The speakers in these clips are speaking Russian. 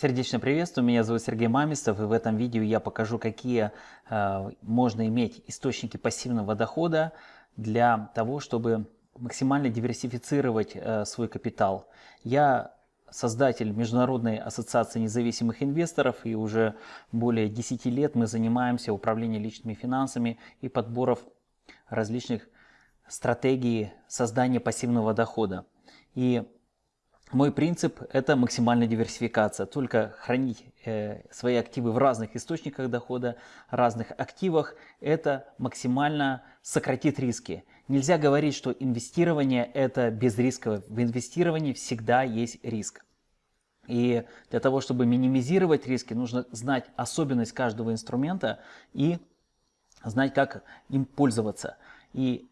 Сердечно приветствую, меня зовут Сергей Мамистов, и в этом видео я покажу, какие э, можно иметь источники пассивного дохода для того, чтобы максимально диверсифицировать э, свой капитал. Я создатель Международной ассоциации независимых инвесторов, и уже более 10 лет мы занимаемся управлением личными финансами и подборов различных стратегий создания пассивного дохода. И мой принцип – это максимальная диверсификация. Только хранить э, свои активы в разных источниках дохода, разных активах – это максимально сократит риски. Нельзя говорить, что инвестирование – это безрисковое. В инвестировании всегда есть риск. И для того, чтобы минимизировать риски, нужно знать особенность каждого инструмента и знать, как им пользоваться. И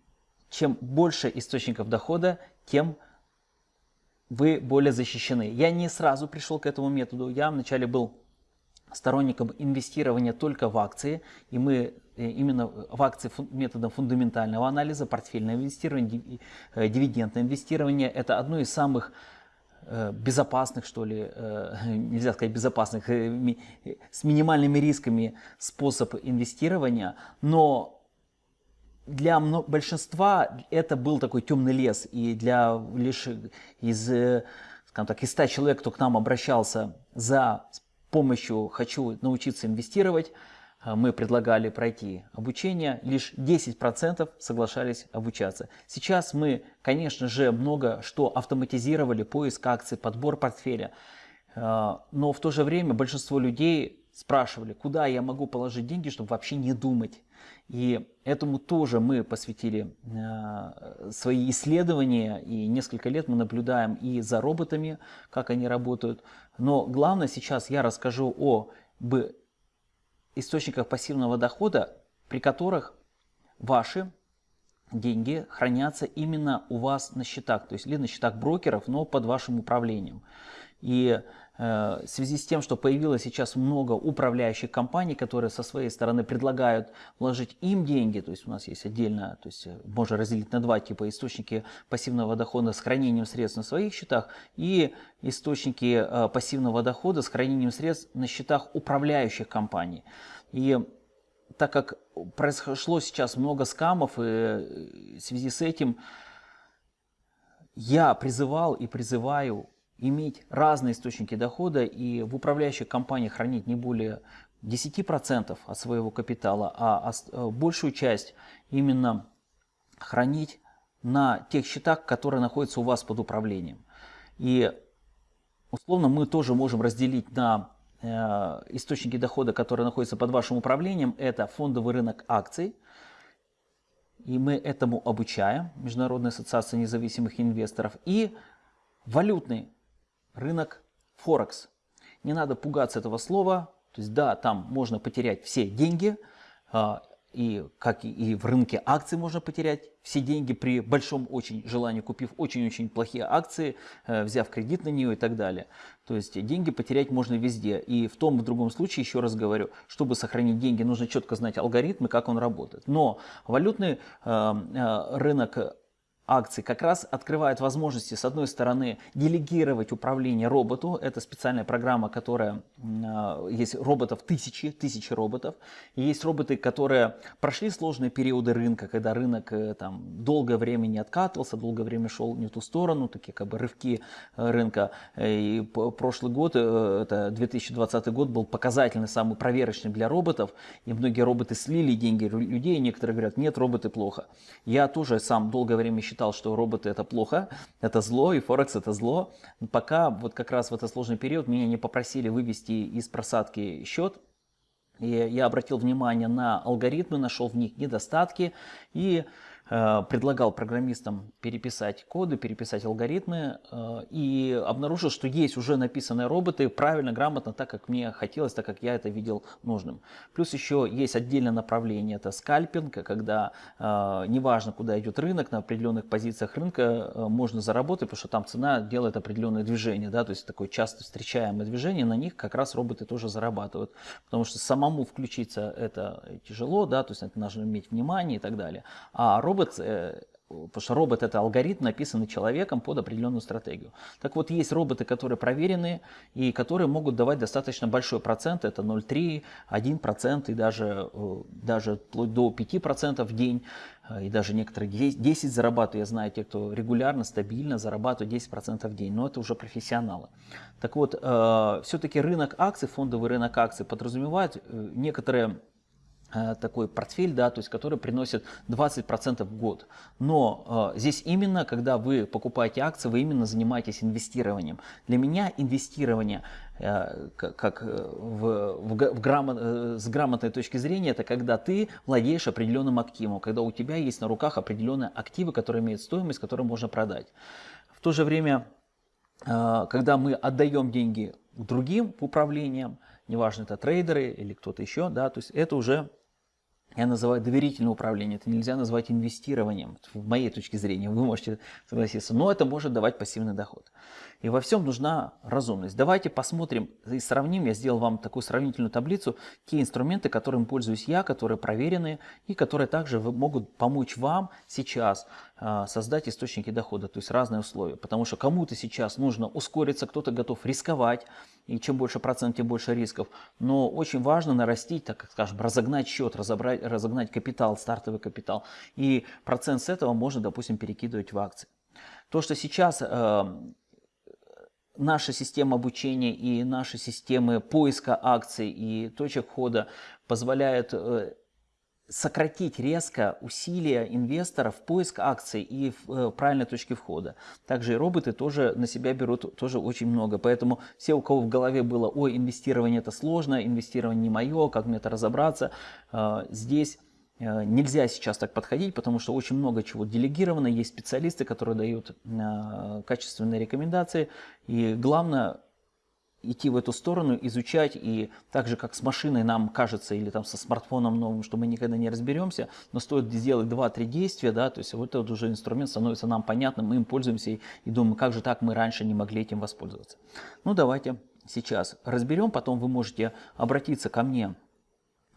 чем больше источников дохода, тем вы более защищены. Я не сразу пришел к этому методу. Я вначале был сторонником инвестирования только в акции, и мы э, именно в акции методом фундаментального анализа, портфельное инвестирование, э, дивидендное инвестирование – это одно из самых э, безопасных, что ли, нельзя сказать безопасных, с минимальными рисками способ инвестирования, но для большинства это был такой темный лес, и для лишь из, э, скажем так, из 100 человек, кто к нам обращался за помощью «хочу научиться инвестировать», э, мы предлагали пройти обучение, лишь 10% соглашались обучаться. Сейчас мы, конечно же, много что автоматизировали, поиск акций, подбор портфеля, э, но в то же время большинство людей спрашивали, куда я могу положить деньги, чтобы вообще не думать. И этому тоже мы посвятили э, свои исследования, и несколько лет мы наблюдаем и за роботами, как они работают. Но главное сейчас я расскажу о источниках пассивного дохода, при которых ваши деньги хранятся именно у вас на счетах, то есть или на счетах брокеров, но под вашим управлением. И в связи с тем, что появилось сейчас много управляющих компаний, которые со своей стороны предлагают вложить им деньги, то есть у нас есть отдельно, то есть э, можно разделить на два типа источники пассивного дохода с хранением средств на своих счетах и источники э, пассивного дохода с хранением средств на счетах управляющих компаний. И так как произошло сейчас много скамов, и э, в связи с этим я призывал и призываю иметь разные источники дохода и в управляющих компаниях хранить не более 10% от своего капитала, а э, большую часть именно хранить на тех счетах, которые находятся у вас под управлением. И условно мы тоже можем разделить на э, источники дохода, которые находятся под вашим управлением. Это фондовый рынок акций. И мы этому обучаем, Международная ассоциация независимых инвесторов. И валютный рынок Форекс. Не надо пугаться этого слова. То есть да, там можно потерять все деньги, а, и как и в рынке акций можно потерять все деньги при большом очень желании, купив очень-очень плохие акции, э, взяв кредит на нее и так далее. То есть деньги потерять можно везде. И в том в другом случае, еще раз говорю, чтобы сохранить деньги, нужно четко знать алгоритмы, как он работает. Но валютный э, э, рынок акций как раз открывает возможности, с одной стороны, делегировать управление роботу. Это специальная программа, которая... Э, есть роботов тысячи, тысячи роботов. И есть роботы, которые прошли сложные периоды рынка, когда рынок э, там долгое время не откатывался, долгое время шел не в ту сторону, такие как бы рывки э, рынка. И прошлый год, это 2020 год, был показательный, самый проверочный для роботов. И многие роботы слили деньги людей, некоторые говорят, нет, роботы плохо. Я тоже сам долгое время считал, считал, что роботы это плохо, это зло, и Форекс это зло. Пока вот как раз в этот сложный период меня не попросили вывести из просадки счет, и я обратил внимание на алгоритмы, нашел в них недостатки и предлагал программистам переписать коды, переписать алгоритмы э, и обнаружил, что есть уже написанные роботы правильно, грамотно, так как мне хотелось, так как я это видел нужным. Плюс еще есть отдельное направление, это скальпинг, когда э, неважно, куда идет рынок, на определенных позициях рынка можно заработать, потому что там цена делает определенное движение, да, то есть такое часто встречаемое движение, на них как раз роботы тоже зарабатывают, потому что самому включиться это тяжело, да, то есть это нужно иметь внимание и так далее. А робот робот, э, Потому что робот это алгоритм, написанный человеком под определенную стратегию. Так вот, есть роботы, которые проверены и которые могут давать достаточно большой процент, это 0,3, 1% и даже, э, даже до 5% в день, э, и даже некоторые 10 зарабатывают, я знаю, те, кто регулярно, стабильно зарабатывают 10% в день, но это уже профессионалы. Так вот, все-таки рынок акций, фондовый рынок акций подразумевает некоторые такой портфель, да, то есть который приносит 20% в год. Но э, здесь именно, когда вы покупаете акции, вы именно занимаетесь инвестированием. Для меня инвестирование э, как э, в, в, в грамот, э, с грамотной точки зрения, это когда ты владеешь определенным активом, когда у тебя есть на руках определенные активы, которые имеют стоимость, которые можно продать. В то же время, э, когда мы отдаем деньги другим управлениям, неважно это трейдеры или кто-то еще, да, то есть это уже я называю доверительное управление, это нельзя назвать инвестированием, в моей точке зрения, вы можете согласиться, но это может давать пассивный доход. И во всем нужна разумность. Давайте посмотрим и сравним, я сделал вам такую сравнительную таблицу, те инструменты, которыми пользуюсь я, которые проверены и которые также могут помочь вам сейчас а, создать источники дохода, то есть разные условия. Потому что кому-то сейчас нужно ускориться, кто-то готов рисковать, и чем больше процент, тем больше рисков. Но очень важно нарастить, так скажем, разогнать счет, разобрать, разогнать капитал, стартовый капитал. И процент с этого можно, допустим, перекидывать в акции. То, что сейчас э, наша система обучения и наши системы поиска акций и точек входа позволяют э, сократить резко усилия инвесторов в поиск акций и в э, правильной точке входа. Также и роботы тоже на себя берут тоже очень много. Поэтому все, у кого в голове было, ой, инвестирование это сложно, инвестирование не мое, как мне это разобраться, э, здесь нельзя сейчас так подходить, потому что очень много чего делегировано, есть специалисты, которые дают качественные рекомендации. И главное идти в эту сторону, изучать, и так же, как с машиной нам кажется, или там со смартфоном новым, что мы никогда не разберемся, но стоит сделать 2-3 действия, да, то есть вот этот уже инструмент становится нам понятным, мы им пользуемся и, и думаем, как же так мы раньше не могли этим воспользоваться. Ну, давайте сейчас разберем, потом вы можете обратиться ко мне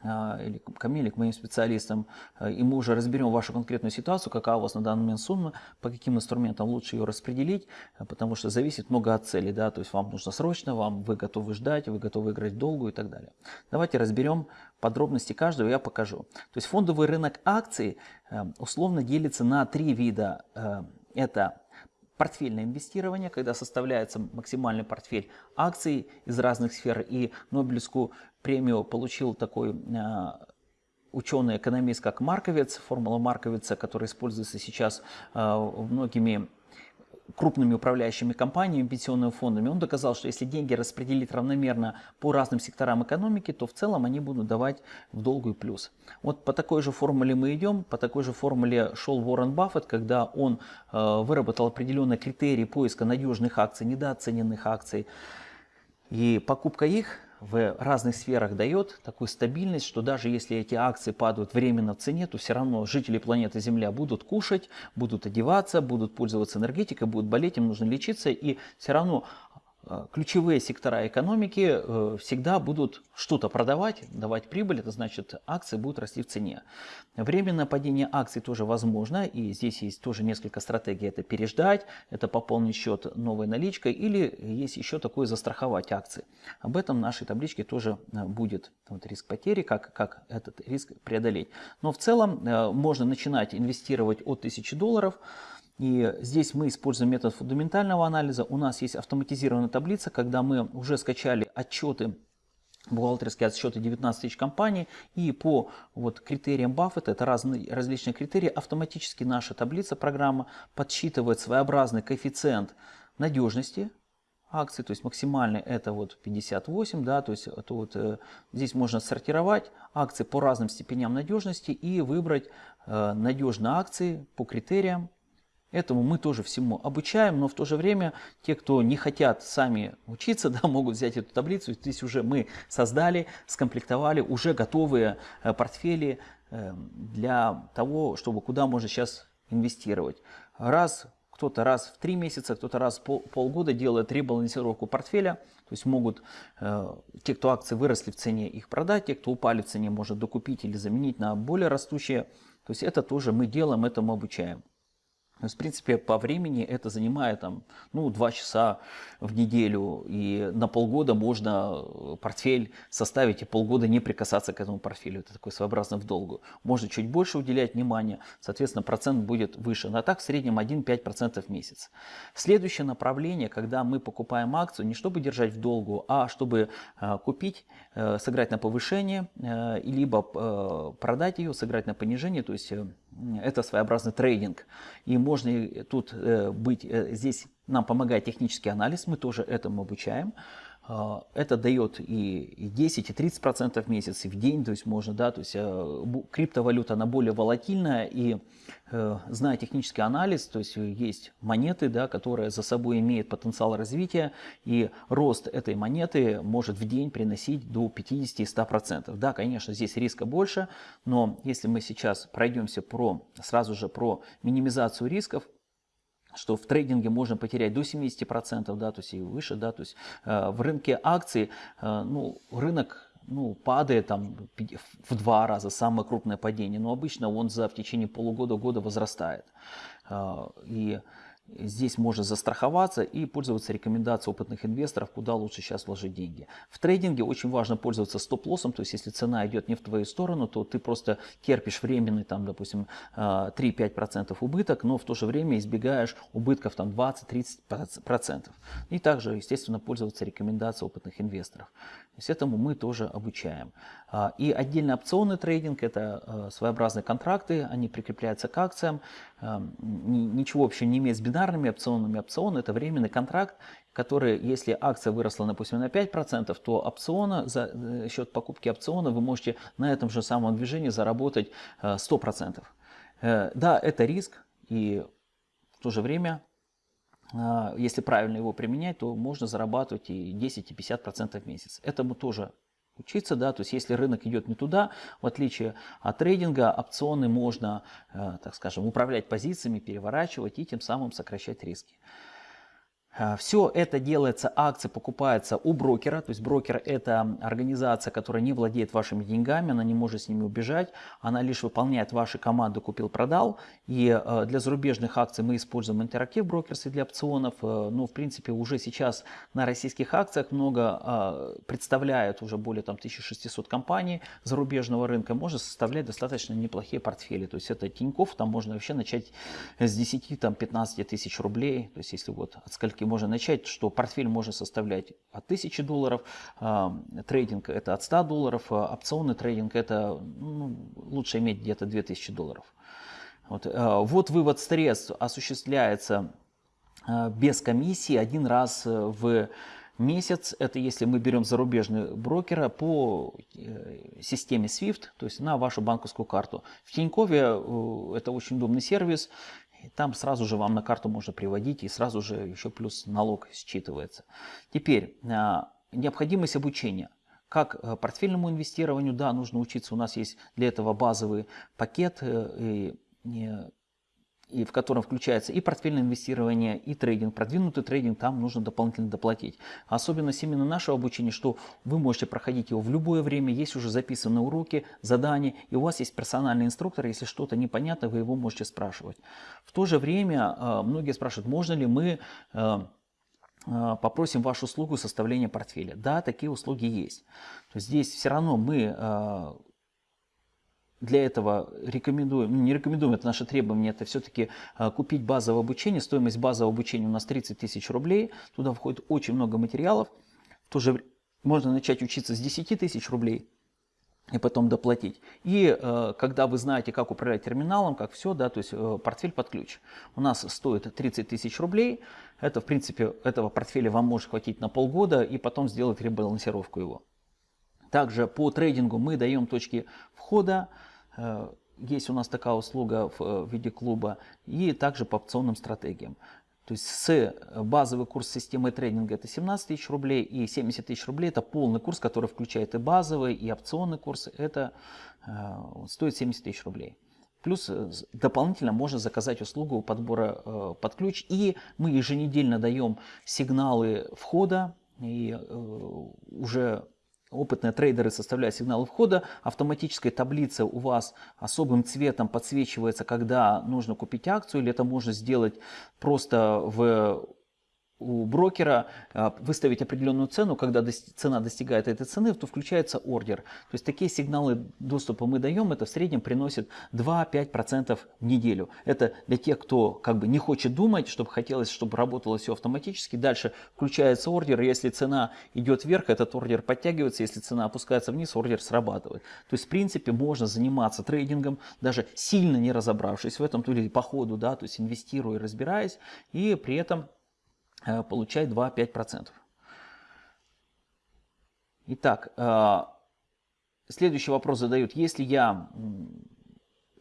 или ко к моим специалистам, а, и мы уже разберем вашу конкретную ситуацию, какая у вас на данный момент сумма, по каким инструментам лучше ее распределить, а, потому что зависит много от цели, да, то есть вам нужно срочно, вам вы готовы ждать, вы готовы играть долго и так далее. Давайте разберем подробности каждого, я покажу. То есть фондовый рынок акций условно делится на три вида. Это портфельное инвестирование, когда составляется максимальный портфель акций из разных сфер. И Нобелевскую премию получил такой а, ученый-экономист, как Марковец, формула Марковица, которая используется сейчас а, многими крупными управляющими компаниями, пенсионными фондами, он доказал, что если деньги распределить равномерно по разным секторам экономики, то в целом они будут давать в долгую плюс. Вот по такой же формуле мы идем, по такой же формуле шел Уоррен Баффет, когда он э, выработал определенные критерии поиска надежных акций, недооцененных акций, и покупка их в разных сферах дает такую стабильность, что даже если эти акции падают временно в цене, то все равно жители планеты Земля будут кушать, будут одеваться, будут пользоваться энергетикой, будут болеть, им нужно лечиться, и все равно ключевые сектора экономики э, всегда будут что-то продавать, давать прибыль, это значит акции будут расти в цене. Временное падение акций тоже возможно, и здесь есть тоже несколько стратегий. Это переждать, это пополнить счет новой наличкой, или есть еще такое застраховать акции. Об этом в нашей табличке тоже э, будет вот, риск потери, как, как этот риск преодолеть. Но в целом можно начинать инвестировать от 1000 долларов, и здесь мы используем метод фундаментального анализа. У нас есть автоматизированная таблица, когда мы уже скачали отчеты бухгалтерские отчеты 19 тысяч компаний и по вот, критериям Баффета, это разные, различные критерии, автоматически наша таблица, программа подсчитывает своеобразный коэффициент надежности акций, то есть максимальный это вот 58, да, то есть это вот, э, здесь можно сортировать акции по разным степеням надежности и выбрать э, надежные акции по критериям Этому мы тоже всему обучаем, но в то же время те, кто не хотят сами учиться, да, могут взять эту таблицу. Здесь уже мы создали, скомплектовали уже готовые э, портфели э, для того, чтобы куда можно сейчас инвестировать. Раз кто-то раз в три месяца, кто-то раз в пол, полгода делает ребалансировку портфеля. То есть могут э, те, кто акции выросли в цене, их продать, те, кто упали в цене, может докупить или заменить на более растущие. То есть это тоже мы делаем, этому обучаем. То есть, в принципе, по времени это занимает там, ну, 2 часа в неделю, и на полгода можно э, портфель составить и полгода не прикасаться к этому портфелю. Это такой своеобразный в долгу. Можно чуть больше уделять внимания, соответственно, процент будет выше. Но так в среднем 1-5% в месяц. Следующее направление, когда мы покупаем акцию, не чтобы держать в долгу, а чтобы э, купить, э, сыграть на повышение, либо продать ее, сыграть на понижение, то есть это своеобразный трейдинг. И можно тут э, быть, э, здесь нам помогает технический анализ, мы тоже этому обучаем. А, это дает и 10, и 30 процентов в месяц, и в день, то есть можно, да, то есть э, криптовалюта, она более волатильная, и зная технический анализ, то есть есть монеты, да, которые за собой имеют потенциал развития, и рост этой монеты может в день приносить до 50 и 100 процентов. Да, конечно, здесь риска больше, но если мы сейчас пройдемся про, сразу же про минимизацию рисков, что в трейдинге можно потерять до 70%, да, то есть и выше, да, то есть э, в рынке акций, э, ну, рынок ну, падает там в два раза, самое крупное падение, но обычно он за в течение полугода-года возрастает. Э, и Здесь можно застраховаться и пользоваться рекомендацией опытных инвесторов, куда лучше сейчас вложить деньги. В трейдинге очень важно пользоваться стоп-лоссом, то есть если цена идет не в твою сторону, то ты просто терпишь временный, там, допустим, 3-5% а, убыток, но в то же время избегаешь убытков там 20-30%. И также, естественно, пользоваться рекомендацией опытных инвесторов. То есть этому мы тоже обучаем. А, и отдельно опционный трейдинг – это а, своеобразные контракты, они прикрепляются к акциям, ничего вообще не имеет с бинарными опционами. Опцион – это временный контракт, который, если акция выросла, допустим, на 5%, то опциона, за э, счет покупки опциона вы можете на этом же самом движении заработать 100%. Э, да, это риск, и в то же время, э, если правильно его применять, то можно зарабатывать и 10, и 50% в месяц. Этому тоже учиться, да, то есть если рынок идет не туда, в отличие от трейдинга, опционы можно, э, так скажем, управлять позициями, переворачивать и тем самым сокращать риски. А, Все это делается, акции покупаются у брокера, то есть брокер это организация, которая не владеет вашими деньгами, она не может с ними убежать, она лишь выполняет ваши команды купил-продал. И э, для зарубежных акций мы используем интерактив брокерс для опционов, э, но в принципе уже сейчас на российских акциях много э, представляют уже более там 1600 компаний зарубежного рынка, может составлять достаточно неплохие портфели, то есть это Тинькофф, там можно вообще начать с 10-15 тысяч рублей, то есть если вот от скольки можно начать, что портфель может составлять от 1000 долларов, а, трейдинг это от 100 долларов, а опционный трейдинг это ну, лучше иметь где-то 2000 долларов. Вот, а, вот вывод средств осуществляется без комиссии один раз в месяц. Это если мы берем зарубежного брокера по э, системе SWIFT, то есть на вашу банковскую карту. В Тинькове э, это очень удобный сервис. И там сразу же вам на карту можно приводить, и сразу же еще плюс налог считывается. Теперь, а, необходимость обучения. Как э, портфельному инвестированию, да, нужно учиться. У нас есть для этого базовый пакет, э, и и в котором включается и портфельное инвестирование, и трейдинг. Продвинутый трейдинг там нужно дополнительно доплатить. Особенность именно нашего обучения, что вы можете проходить его в любое время, есть уже записанные уроки, задания, и у вас есть персональный инструктор, если что-то непонятно, вы его можете спрашивать. В то же время э, многие спрашивают, можно ли мы э, э, попросим вашу услугу составления портфеля. Да, такие услуги есть. Есть здесь все равно мы для этого рекомендуем, не рекомендуем, это наше требование, это все-таки а, купить базовое обучение. Стоимость базового обучения у нас 30 тысяч рублей. Туда входит очень много материалов. Тоже можно начать учиться с 10 тысяч рублей и потом доплатить. И э, когда вы знаете, как управлять терминалом, как все, да, то есть э, портфель под ключ. У нас стоит 30 тысяч рублей. Это, в принципе, этого портфеля вам может хватить на полгода и потом сделать ребалансировку его. Также по трейдингу мы даем точки входа, есть у нас такая услуга в э, виде клуба и также по опционным стратегиям. То есть с базовый курс системы трейдинга это 17 тысяч рублей и 70 тысяч рублей это полный курс, который включает и базовый, и опционный курс. Это э, стоит 70 тысяч рублей. Плюс дополнительно можно заказать услугу подбора э, под ключ. И мы еженедельно даем сигналы входа. И э, уже опытные трейдеры составляют сигналы входа, автоматическая таблица у вас особым цветом подсвечивается, когда нужно купить акцию, или это можно сделать просто в у брокера а, выставить определенную цену, когда цена достигает этой цены, то включается ордер. То есть такие сигналы доступа мы даем, это в среднем приносит 2-5% в неделю. Это для тех, кто как бы не хочет думать, чтобы хотелось, чтобы работало все автоматически. Дальше включается ордер, если цена идет вверх, этот ордер подтягивается, если цена опускается вниз, ордер срабатывает. То есть в принципе можно заниматься трейдингом, даже сильно не разобравшись в этом, то или по ходу, да, то есть инвестируя, разбираясь, и при этом Э, получает 2-5%. Итак, э, следующий вопрос задают. Если я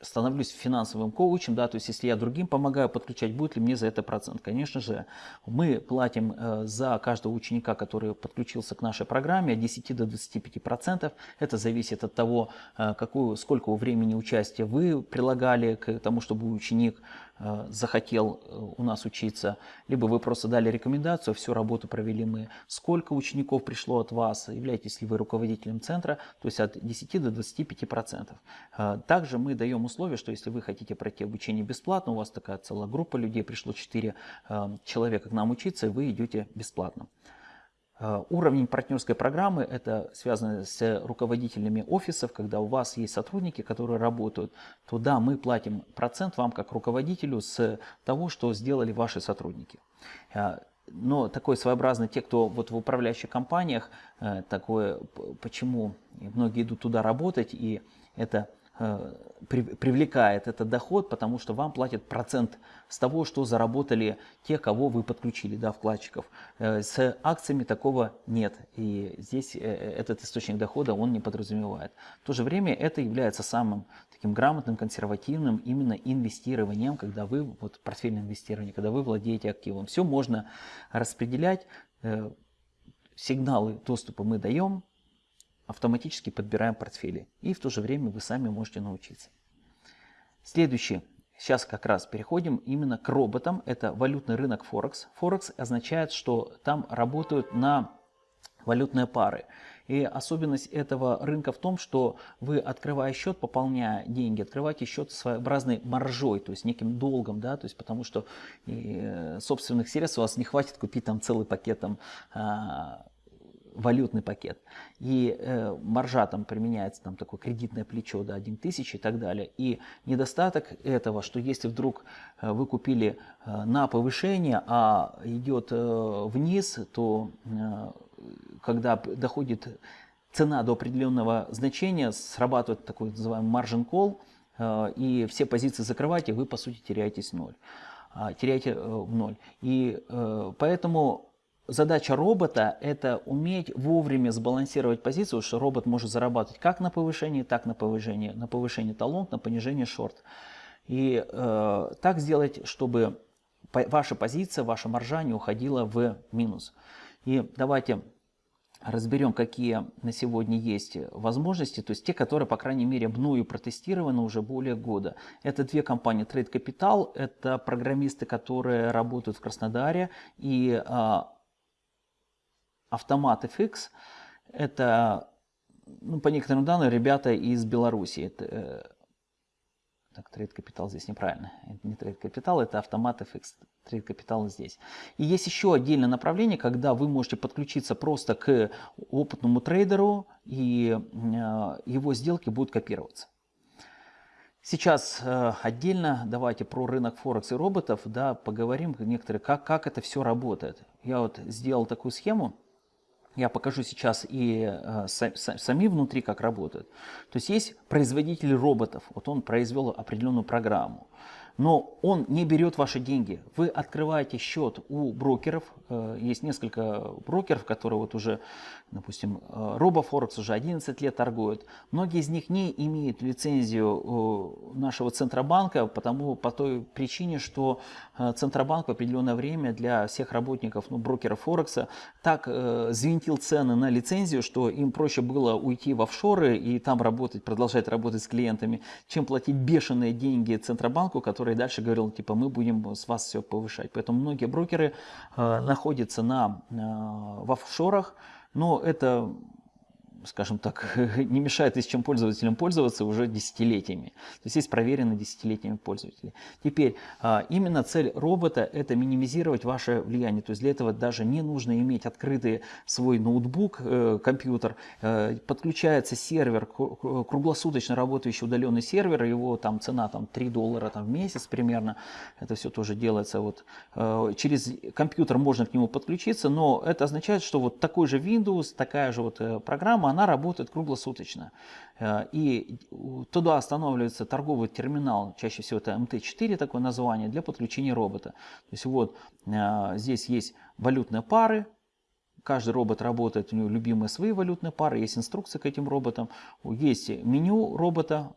становлюсь финансовым коучем, да, то есть если я другим помогаю подключать, будет ли мне за это процент? Конечно же, мы платим э, за каждого ученика, который подключился к нашей программе от 10 до 25 процентов. Это зависит от того, какую, сколько времени участия вы прилагали к тому, чтобы ученик захотел э, у нас учиться, либо вы просто дали рекомендацию, всю работу провели мы, сколько учеников пришло от вас, являетесь ли вы руководителем центра, то есть от 10 до 25 процентов. Э, также мы даем условие, что если вы хотите пройти обучение бесплатно, у вас такая целая группа людей, пришло 4 человека к нам учиться, и вы идете бесплатно. Э, уровень партнерской программы – это связано с руководителями офисов, когда у вас есть сотрудники, которые работают, то да, мы платим процент вам как руководителю с того, что сделали ваши сотрудники. Э, но такой своеобразный, те, кто вот в управляющих компаниях, э, такое, почему многие идут туда работать, и это привлекает этот доход, потому что вам платят процент с того, что заработали те, кого вы подключили, да, вкладчиков. Э, с акциями такого нет, и здесь э, этот источник дохода он не подразумевает. В то же время это является самым таким грамотным, консервативным именно инвестированием, когда вы, вот портфельное инвестирование, когда вы владеете активом. Все можно распределять, сигналы доступа мы даем, автоматически подбираем портфели. И в то же время вы сами можете научиться. Следующий. Сейчас как раз переходим именно к роботам. Это валютный рынок Форекс. Форекс означает, что там работают на валютные пары. И особенность этого рынка в том, что вы, открывая счет, пополняя деньги, открываете счет своеобразной маржой, то есть неким долгом, да, то есть потому что э, собственных средств у вас не хватит купить там целый пакет там, а, валютный пакет. И э, маржа там применяется, там такое кредитное плечо до да, 1 тысяч и так далее. И недостаток этого, что если вдруг э, вы купили э, на повышение, а идет э, вниз, то э, когда доходит цена до определенного значения, срабатывает такой называемый margin call, э, и все позиции закрываете, вы по сути теряетесь ноль а, теряете э, в ноль. И э, поэтому задача робота – это уметь вовремя сбалансировать позицию, что робот может зарабатывать как на повышении, так на повышении, на повышении талонт, на понижении шорт. И э, так сделать, чтобы ваша позиция, ваша маржа не уходила в минус. И давайте разберем, какие на сегодня есть возможности, то есть те, которые, по крайней мере, мною протестированы уже более года. Это две компании Trade Capital, это программисты, которые работают в Краснодаре, и а, Автомат FX – это, ну, по некоторым данным, ребята из Беларуси. Это, э, так, Trade Capital здесь неправильно. Это не Trade Capital, это автомат FX. Trade Capital здесь. И есть еще отдельное направление, когда вы можете подключиться просто к опытному трейдеру, и э, его сделки будут копироваться. Сейчас э, отдельно давайте про рынок Форекс и роботов да, поговорим некоторые, как, как это все работает. Я вот сделал такую схему. Я покажу сейчас и э, сами внутри, как работают. То есть есть производитель роботов. Вот он произвел определенную программу но он не берет ваши деньги. Вы открываете счет у брокеров, э, есть несколько брокеров, которые вот уже, допустим, э, RoboForex уже 11 лет торгуют. Многие из них не имеют лицензию э, нашего Центробанка, потому, по той причине, что Центробанк в определенное время для всех работников, ну, брокеров Форекса, так э, звентил цены на лицензию, что им проще было уйти в офшоры и там работать, продолжать работать с клиентами, чем платить бешеные деньги Центробанку, который который дальше говорил, типа, мы будем с вас все повышать. Поэтому многие брокеры э, находятся на, э, в офшорах, но это скажем так, не мешает и с чем пользователям пользоваться уже десятилетиями. То есть есть проверенные десятилетиями пользователи. Теперь, а, именно цель робота – это минимизировать ваше влияние. То есть для этого даже не нужно иметь открытый свой ноутбук, э, компьютер. Э, подключается сервер, круглосуточно работающий удаленный сервер, его там цена там, 3 доллара там, в месяц примерно. Это все тоже делается. Вот. Э, через компьютер можно к нему подключиться, но это означает, что вот такой же Windows, такая же вот программа, она работает круглосуточно. Э, и туда останавливается торговый терминал, чаще всего это МТ-4 такое название, для подключения робота. То есть вот э, здесь есть валютные пары, Каждый робот работает, у него любимые свои валютные пары, есть инструкция к этим роботам, есть меню робота,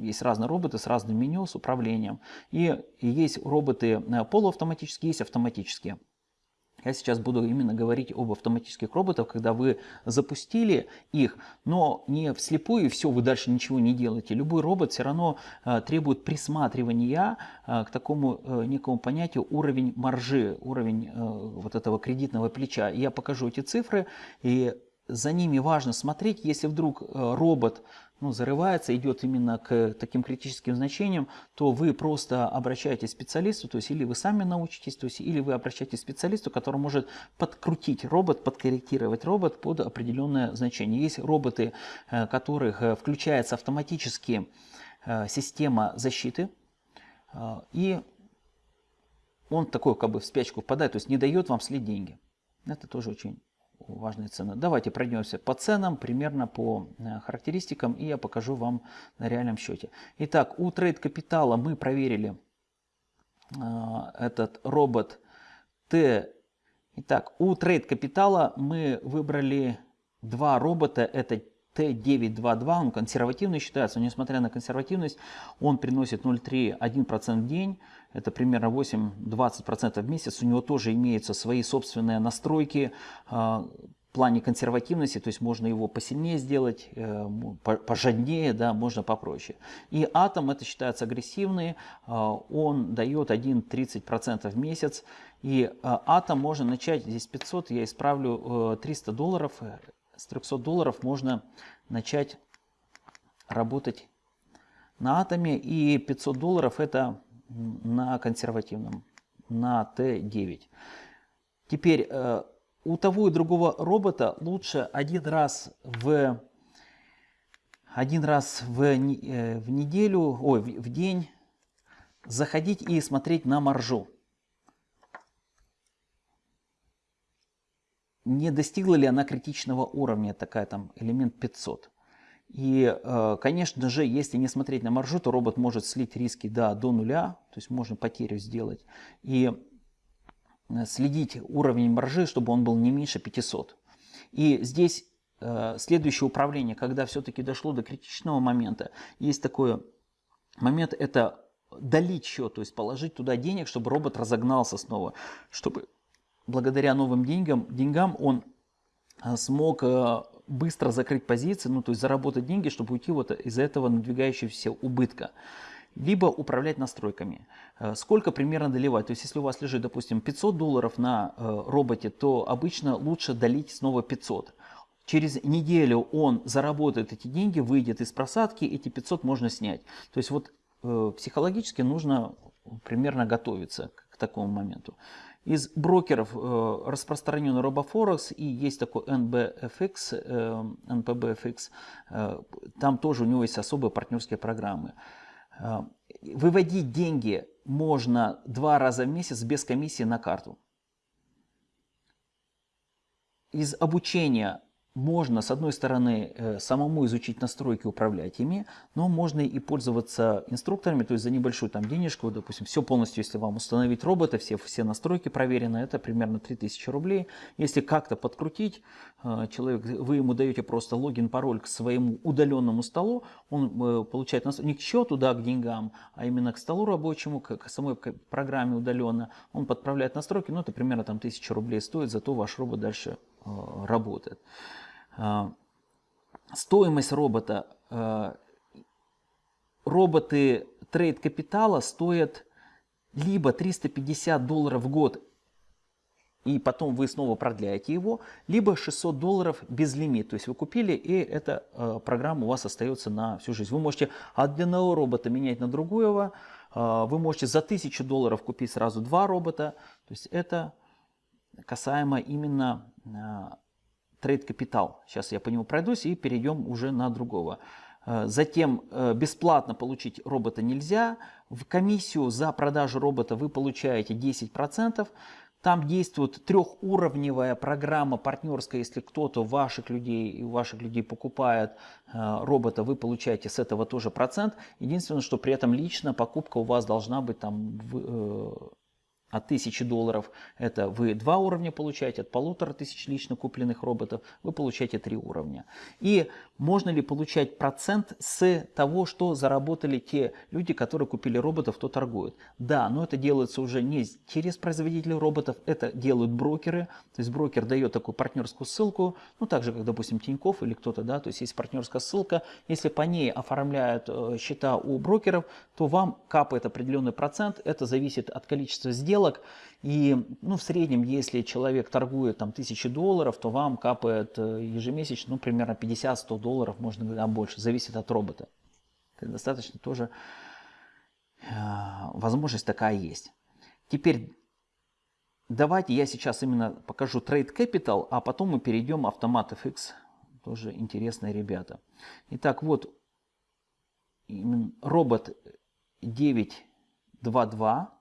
есть разные роботы с разным меню, с управлением. И есть роботы э, полуавтоматические, есть автоматические. Я сейчас буду именно говорить об автоматических роботах, когда вы запустили их, но не вслепую, и все, вы дальше ничего не делаете. Любой робот все равно э, требует присматривания э, к такому э, некому понятию уровень маржи, уровень э, вот этого кредитного плеча. Я покажу эти цифры, и за ними важно смотреть, если вдруг э, робот ну, зарывается, идет именно к таким критическим значениям, то вы просто обращаетесь к специалисту, то есть или вы сами научитесь, то есть или вы обращаетесь к специалисту, который может подкрутить робот, подкорректировать робот под определенное значение. Есть роботы, э, которых э, включается автоматически система защиты, и он такой как бы в спячку впадает, то есть не дает вам слить деньги. Это тоже очень важные цены. Давайте пройдемся по ценам, примерно по э, характеристикам, и я покажу вам на реальном счете. Итак, у Trade Capital'а мы проверили э, этот робот Т. Итак, у Trade Capital'а мы выбрали два робота. Это Т922, он консервативный считается, несмотря на консервативность, он приносит 0,3-1% в день, это примерно 8-20% в месяц. У него тоже имеются свои собственные настройки а, в плане консервативности, то есть можно его посильнее сделать, э, пожаднее, да, можно попроще. И атом это считается агрессивный, а, он дает 1-30% в месяц. И а, атом можно начать, здесь 500, я исправлю 300 э, долларов, с 300 долларов можно начать работать на атоме. И 500 долларов это на консервативном, на Т9. Теперь э, у того и другого робота лучше один раз в один раз в, э, в неделю, ой, в день заходить и смотреть на маржу. не достигла ли она критичного уровня, такая там элемент 500. И, э, конечно же, если не смотреть на маржу, то робот может слить риски да, до нуля, то есть можно потерю сделать. И э, следить уровень маржи, чтобы он был не меньше 500. И здесь э, следующее управление, когда все-таки дошло до критичного момента, есть такой момент, это долить счет, то есть положить туда денег, чтобы робот разогнался снова, чтобы благодаря новым деньгам, деньгам он смог а, быстро закрыть позиции, ну то есть заработать деньги, чтобы уйти вот из этого надвигающегося убытка. Либо управлять настройками. А, сколько примерно доливать? То есть если у вас лежит, допустим, 500 долларов на роботе, то обычно лучше долить снова 500. Через неделю он заработает эти деньги, выйдет из просадки, эти 500 можно снять. То есть вот э, психологически нужно примерно готовиться к такому моменту. Из брокеров э, распространен RoboForex и есть такой NBFX, э, NPBFX, э, там тоже у него есть особые партнерские программы. Э, выводить деньги можно два раза в месяц без комиссии на карту. Из обучения можно, с одной стороны, э, самому изучить настройки, управлять ими, но можно и пользоваться инструкторами, то есть за небольшую там денежку, допустим, все полностью, если вам установить робота, все, все настройки проверены, это примерно 3000 рублей. Если как-то подкрутить, э, человек, вы ему даете просто логин, пароль к своему удаленному столу, он э, получает не к счету, да, к деньгам, а именно к столу рабочему, к самой программе удаленно, он подправляет настройки, ну это примерно там 1000 рублей стоит, зато ваш робот дальше работает. А, стоимость робота. А, роботы трейд капитала стоят либо 350 долларов в год и потом вы снова продляете его, либо 600 долларов без лимит. То есть вы купили, и эта э, программа у вас остается на всю жизнь. Вы можете одного робота менять на другого, вы можете за 1000 долларов купить сразу два робота. То есть это касаемо именно трейд капитал. Сейчас я по нему пройдусь и перейдем уже на другого. Э, затем э, бесплатно получить робота нельзя. В комиссию за продажу робота вы получаете 10%. Там действует трехуровневая программа партнерская. Если кто-то ваших людей, ваших людей покупает э, робота, вы получаете с этого тоже процент. Единственное, что при этом лично покупка у вас должна быть там от 1000 долларов это вы два уровня получаете, от полутора тысяч лично купленных роботов вы получаете три уровня. И можно ли получать процент с того, что заработали те люди, которые купили роботов, кто торгует? Да, но это делается уже не через производителей роботов, это делают брокеры. То есть брокер дает такую партнерскую ссылку, ну так же, как, допустим, Тиньков или кто-то, да, то есть есть партнерская ссылка. Если по ней оформляют э, счета у брокеров, то вам капает определенный процент, это зависит от количества сделок, сделок. И ну, в среднем, если человек торгует там, тысячи долларов, то вам капает э, ежемесячно ну, примерно 50-100 долларов, можно говорить, а больше, зависит от робота. Это достаточно тоже э, возможность такая есть. Теперь давайте я сейчас именно покажу Trade Capital, а потом мы перейдем автомат FX. Тоже интересные ребята. Итак, вот робот 922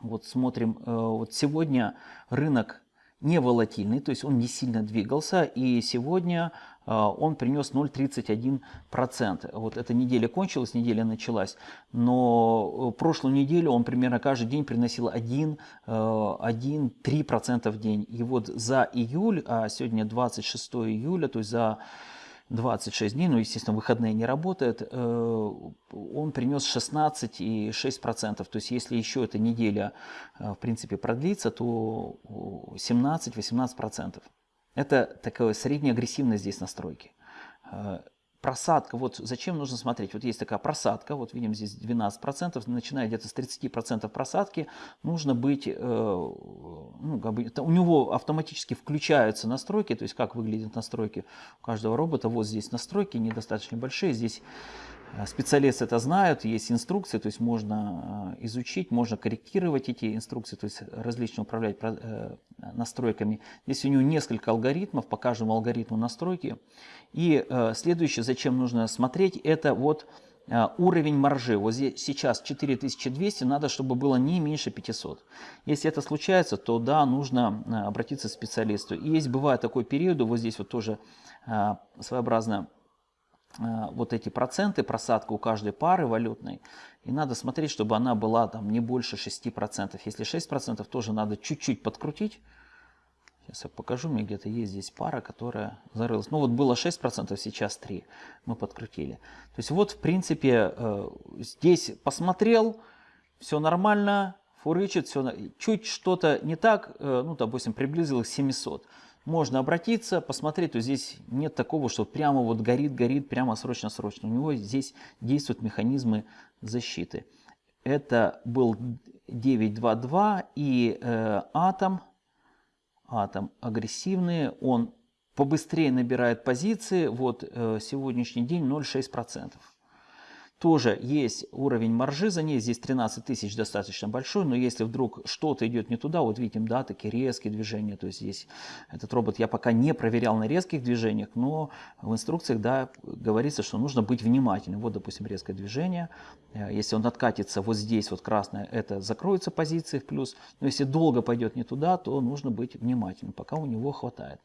вот смотрим, э, вот сегодня рынок не волатильный, то есть он не сильно двигался, и сегодня э, он принес 0,31%. Вот эта неделя кончилась, неделя началась, но э, прошлую неделю он примерно каждый день приносил 1-3% в день. И вот за июль, а сегодня 26 июля, то есть за 26 дней, ну, естественно, выходные не работают, э, он принес 16,6%. То есть, если еще эта неделя, э, в принципе, продлится, то 17-18%. Это такая средняя агрессивность здесь настройки. Просадка, вот зачем нужно смотреть, вот есть такая просадка, вот видим здесь 12%, начиная где-то с 30% просадки, нужно быть, э, ну, как бы, у него автоматически включаются настройки, то есть как выглядят настройки у каждого робота, вот здесь настройки недостаточно большие, здесь специалисты это знают, есть инструкции, то есть можно э, изучить, можно корректировать эти инструкции, то есть различно управлять э, настройками. Здесь у него несколько алгоритмов, по каждому алгоритму настройки. И следующее, зачем нужно смотреть, это вот уровень маржи. Вот здесь сейчас 4200, надо, чтобы было не меньше 500. Если это случается, то да, нужно обратиться к специалисту. И есть, бывает такой период, вот здесь вот тоже своеобразно Э, вот эти проценты, просадка у каждой пары валютной. И надо смотреть, чтобы она была там не больше 6%. Если 6%, тоже надо чуть-чуть подкрутить. Сейчас я покажу, мне где-то есть здесь пара, которая зарылась. Ну вот было 6%, сейчас 3%. Мы подкрутили. То есть вот в принципе э, здесь посмотрел, все нормально, фурычит, все, чуть что-то не так, э, ну допустим приблизилось к 700 можно обратиться, посмотреть, то здесь нет такого, что прямо вот горит, горит, прямо срочно-срочно. У него здесь действуют механизмы защиты. Это был 922 и э, атом, атом агрессивный, он побыстрее набирает позиции, вот э, сегодняшний день 0,6%. Тоже есть уровень маржи за ней, здесь 13 тысяч достаточно большой, но если вдруг что-то идет не туда, вот видим, да, такие резкие движения, то есть здесь этот робот я пока не проверял на резких движениях, но в инструкциях, да, говорится, что нужно быть внимательным. Вот, допустим, резкое движение, э, если он откатится вот здесь, вот красное, это закроются позиции в плюс, но если долго пойдет не туда, то нужно быть внимательным, пока у него хватает.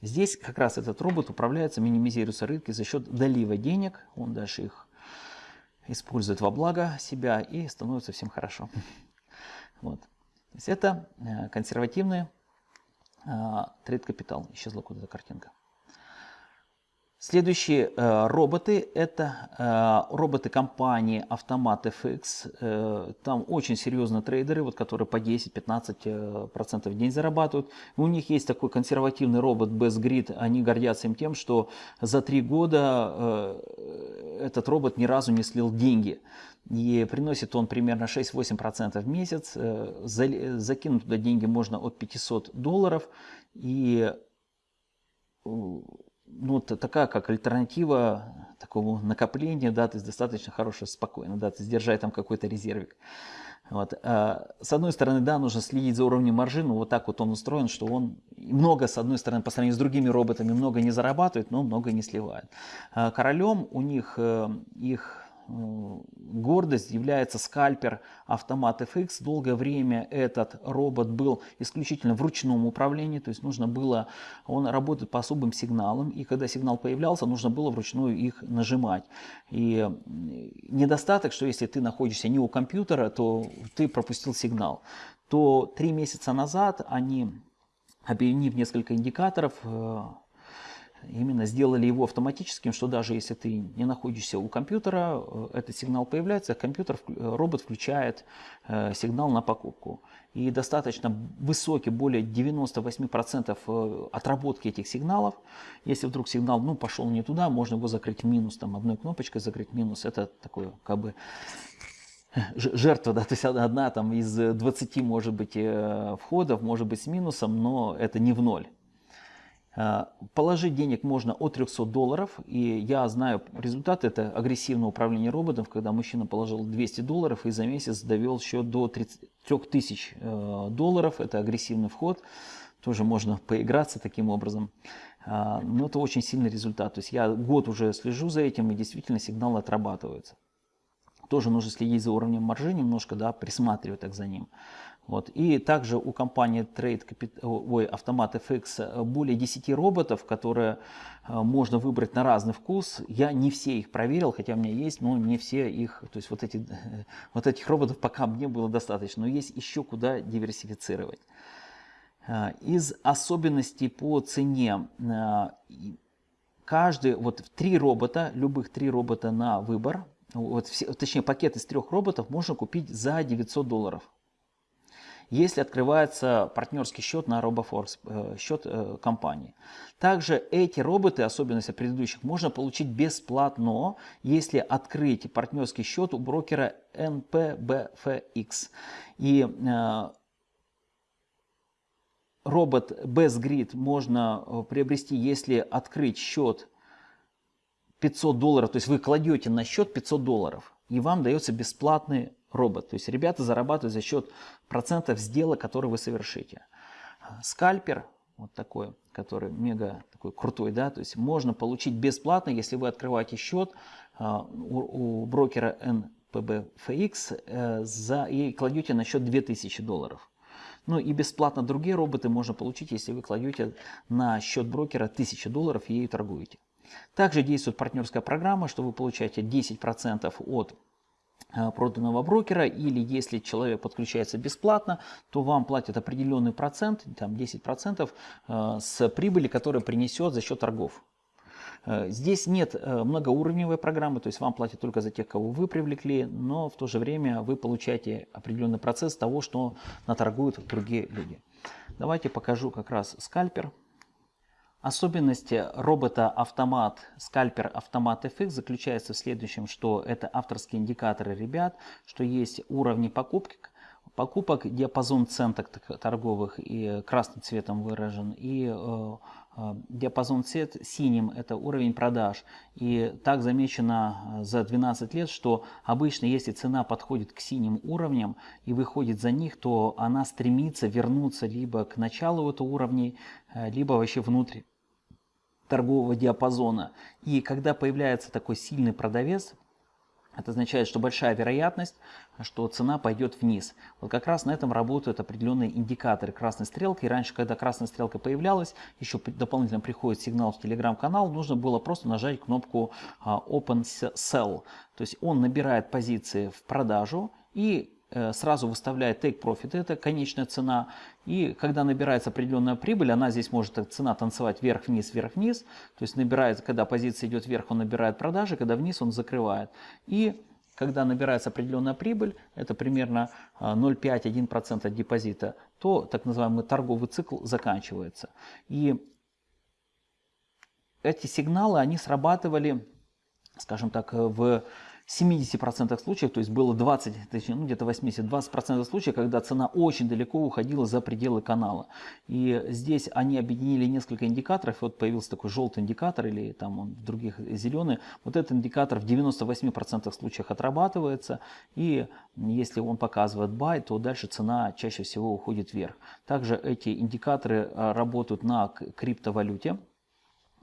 здесь как раз этот робот управляется, минимизируются рынки за счет долива денег, он дальше их использует во благо себя и становится всем хорошо. Вот. То есть это э, консервативный э, трейд-капитал. Исчезла куда-то картинка. Следующие э, роботы это э, роботы компании Automat FX. Э, там очень серьезные трейдеры, вот, которые по 10-15% э, в день зарабатывают. У них есть такой консервативный робот BestGrid. Они гордятся им тем, что за три года э, этот робот ни разу не слил деньги. И приносит он примерно 6-8% в месяц. Э, за, закинуть туда деньги можно от 500 долларов. И ну, такая как альтернатива такому накоплению, да, то есть достаточно хорошая, спокойно, да, то есть держать там какой-то резервик. Вот. А, с одной стороны, да, нужно следить за уровнем маржи, но вот так вот он устроен, что он много, с одной стороны, по сравнению с другими роботами, много не зарабатывает, но много не сливает. А, королем у них э, их гордость является скальпер автомат FX. Долгое время этот робот был исключительно в ручном управлении, то есть нужно было, он работает по особым сигналам, и когда сигнал появлялся, нужно было вручную их нажимать. И недостаток, что если ты находишься не у компьютера, то ты пропустил сигнал. То три месяца назад они, объединив несколько индикаторов, э, именно сделали его автоматическим, что даже если ты не находишься у компьютера, э, этот сигнал появляется, компьютер, э, робот включает э, сигнал на покупку. И достаточно высокий, более 98% отработки этих сигналов. Если вдруг сигнал ну, пошел не туда, можно его закрыть минус, там одной кнопочкой закрыть минус. Это такой как бы жертва, да, то есть одна там из 20 может быть входов, может быть с минусом, но это не в ноль. Э, положить денег можно от 300 долларов, и я знаю результат, это агрессивное управление роботом, когда мужчина положил 200 долларов и за месяц довел счет до 3000 э, долларов, это агрессивный вход, тоже можно поиграться таким образом, э, но это очень сильный результат, то есть я год уже слежу за этим и действительно сигналы отрабатываются. Тоже нужно следить за уровнем маржи немножко, да, присматривать так за ним. Вот. И также у компании Trade ой, Automat FX более 10 роботов, которые э, можно выбрать на разный вкус. Я не все их проверил, хотя у меня есть, но не все их, то есть вот, эти, вот этих роботов пока мне было достаточно, но есть еще куда диверсифицировать. Э, из особенностей по цене э, каждый, вот три робота, любых три робота на выбор, вот все, точнее пакет из трех роботов можно купить за 900 долларов если открывается партнерский счет на RoboForce, э, счет э, компании. Также эти роботы, особенности предыдущих, можно получить бесплатно, если открыть партнерский счет у брокера NPBFX. И э, робот BestGrid можно приобрести, если открыть счет 500 долларов, то есть вы кладете на счет 500 долларов, и вам дается бесплатный робот. То есть ребята зарабатывают за счет процентов сделок, которые вы совершите. Скальпер, вот такой, который мега такой крутой, да, то есть можно получить бесплатно, если вы открываете счет а, у, у брокера NPBFX э, за, и кладете на счет 2000 долларов. Ну и бесплатно другие роботы можно получить, если вы кладете на счет брокера 1000 долларов и торгуете. Также действует партнерская программа, что вы получаете 10% от проданного брокера, или если человек подключается бесплатно, то вам платят определенный процент, там 10% э, с прибыли, которая принесет за счет торгов. Э, здесь нет многоуровневой программы, то есть вам платят только за тех, кого вы привлекли, но в то же время вы получаете определенный процесс того, что наторгуют другие люди. Давайте покажу как раз скальпер. Особенности робота-автомат скальпер автомат FX заключается в следующем, что это авторские индикаторы ребят, что есть уровни покупок, покупок, диапазон цен торговых и красным цветом выражен, и э, э, диапазон цвет синим – это уровень продаж. И так замечено э, за 12 лет, что обычно, если цена подходит к синим уровням и выходит за них, то она стремится вернуться либо к началу этого уровня, либо вообще внутрь торгового диапазона. И когда появляется такой сильный продавец, это означает, что большая вероятность, что цена пойдет вниз. Вот как раз на этом работают определенные индикаторы красной стрелки. И раньше, когда красная стрелка появлялась, еще дополнительно приходит сигнал в телеграм-канал, нужно было просто нажать кнопку а, Open Sell. То есть он набирает позиции в продажу и сразу выставляет take profit, это конечная цена. И когда набирается определенная прибыль, она здесь может цена танцевать вверх-вниз, вверх-вниз. То есть набирает, когда позиция идет вверх, он набирает продажи, когда вниз он закрывает. И когда набирается определенная прибыль, это примерно 0,5-1% от депозита, то так называемый торговый цикл заканчивается. И эти сигналы, они срабатывали, скажем так, в 70% случаев, то есть было 20, ну, где-то 80-20% случаев, когда цена очень далеко уходила за пределы канала. И здесь они объединили несколько индикаторов, вот появился такой желтый индикатор, или там он в других зеленый. Вот этот индикатор в 98% случаев отрабатывается, и если он показывает buy, то дальше цена чаще всего уходит вверх. Также эти индикаторы а, работают на криптовалюте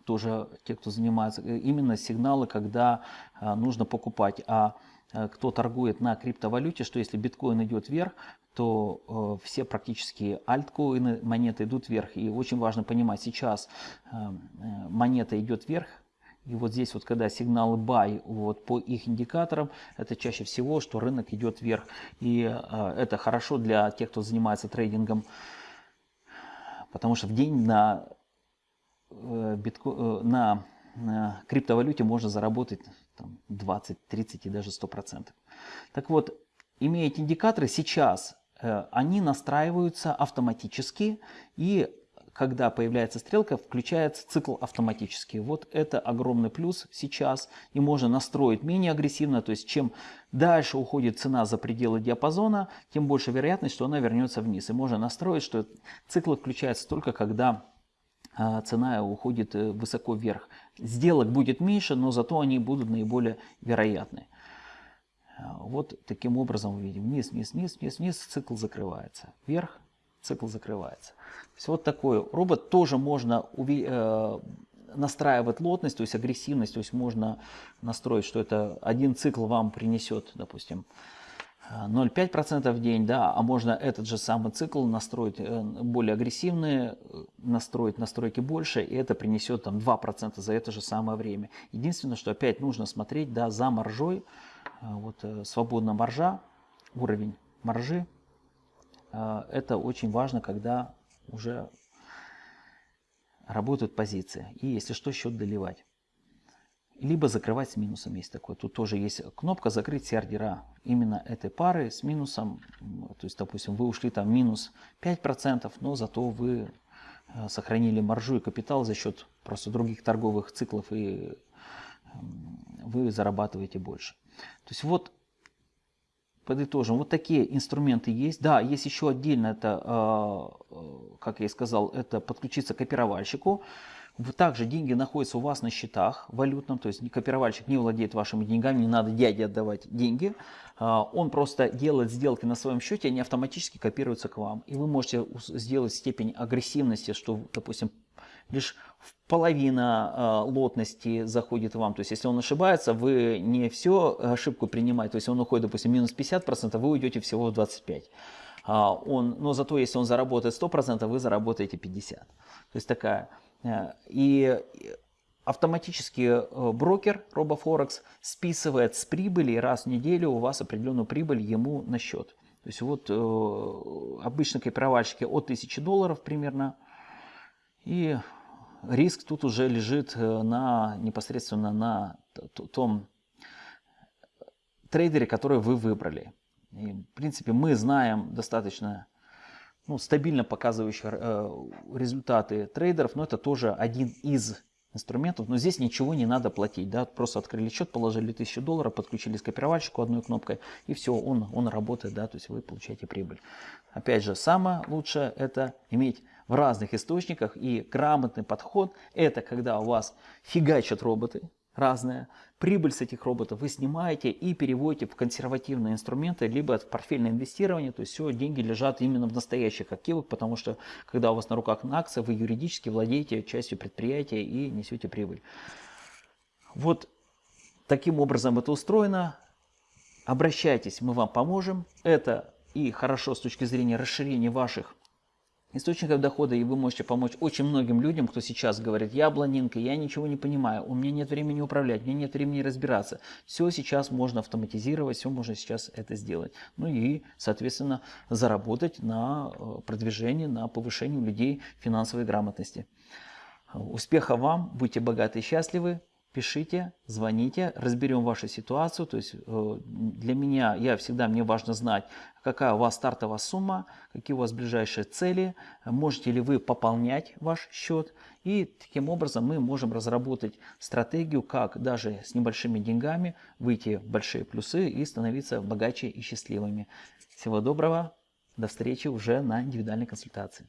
тоже те, кто занимается, э, именно сигналы, когда э, нужно покупать. А э, кто торгует на криптовалюте, что если биткоин идет вверх, то все практически альткоины, монеты идут вверх. И очень важно понимать, сейчас монета идет вверх, и вот здесь вот, когда сигналы buy вот по их индикаторам, это чаще всего, что рынок идет вверх. И это хорошо для тех, кто занимается трейдингом, потому что в день на Э, битко... Э, на, криптовалюте можно заработать там, 20, 30 и даже 100%. Так вот, имея эти индикаторы, сейчас э, они настраиваются автоматически и когда появляется стрелка, включается цикл автоматически. Вот это огромный плюс сейчас. И можно настроить менее агрессивно. То есть чем дальше уходит цена за пределы диапазона, тем больше вероятность, что она вернется вниз. И можно настроить, что цикл включается только когда цена уходит э, высоко вверх. Сделок будет меньше, но зато они будут наиболее вероятны. А, вот таким образом мы видим вниз, вниз, вниз, вниз, вниз, цикл закрывается. Вверх, цикл закрывается. Есть вот такой робот тоже можно э, настраивать лотность, то есть агрессивность, то есть можно настроить, что это один цикл вам принесет, допустим, 0,5% в день, да, а можно этот же самый цикл настроить э, более агрессивные, э, настроить настройки больше, и это принесет там 2% за это же самое время. Единственное, что опять нужно смотреть, да, за маржой, э, вот свободная маржа, уровень маржи, это очень важно, когда уже работают позиции, и если что, счет доливать либо закрывать с минусом есть такое. Тут тоже есть кнопка закрыть все ордера именно этой пары с минусом. То есть, допустим, вы ушли там минус 5%, но зато вы э, сохранили маржу и капитал за счет просто других торговых циклов и вы зарабатываете больше. То есть вот подытожим, вот такие инструменты есть. Да, есть еще отдельно, это, э, э, как я и сказал, это подключиться к копировальщику. Также деньги находятся у вас на счетах валютном, то есть копировальщик не владеет вашими деньгами, не надо дяде отдавать деньги. А, он просто делает сделки на своем счете, они автоматически копируются к вам. И вы можете сделать степень агрессивности, что, допустим, лишь половина э, лотности заходит вам. То есть, если он ошибается, вы не все ошибку принимаете. То есть, он уходит, допустим, минус 50%, вы уйдете всего в 25%. А он, но зато, если он заработает 100%, вы заработаете 50%. То есть, такая и автоматически э, брокер RoboForex списывает с прибыли раз в неделю у вас определенную прибыль ему на счет. То есть вот э, обычно копировальщики от 1000 долларов примерно. И риск тут уже лежит на, непосредственно на том трейдере, который вы выбрали. И, в принципе, мы знаем достаточно ну, стабильно показывающих э, результаты трейдеров, но это тоже один из инструментов, но здесь ничего не надо платить, да, просто открыли счет, положили 1000 долларов, подключились к копировальщику одной кнопкой, и все, он, он работает, да, то есть вы получаете прибыль. Опять же, самое лучшее это иметь в разных источниках и грамотный подход, это когда у вас фигачат роботы, разная. Прибыль с этих роботов вы снимаете и переводите в консервативные инструменты, либо в портфельное инвестирование. То есть все, деньги лежат именно в настоящих активах, потому что когда у вас на руках на акции, вы юридически владеете частью предприятия и несете прибыль. Вот таким образом это устроено. Обращайтесь, мы вам поможем. Это и хорошо с точки зрения расширения ваших источников дохода, и вы можете помочь очень многим людям, кто сейчас говорит, я блондинка, я ничего не понимаю, у меня нет времени управлять, у меня нет времени разбираться. Все сейчас можно автоматизировать, все можно сейчас это сделать. Ну и, соответственно, заработать на э, продвижении, на повышении у людей финансовой грамотности. Успеха вам, будьте богаты и счастливы пишите, звоните, разберем вашу ситуацию. То есть э, для меня, я всегда, мне важно знать, какая у вас стартовая сумма, какие у вас ближайшие цели, можете ли вы пополнять ваш счет. И таким образом мы можем разработать стратегию, как даже с небольшими деньгами выйти в большие плюсы и становиться богаче и счастливыми. Всего доброго, до встречи уже на индивидуальной консультации.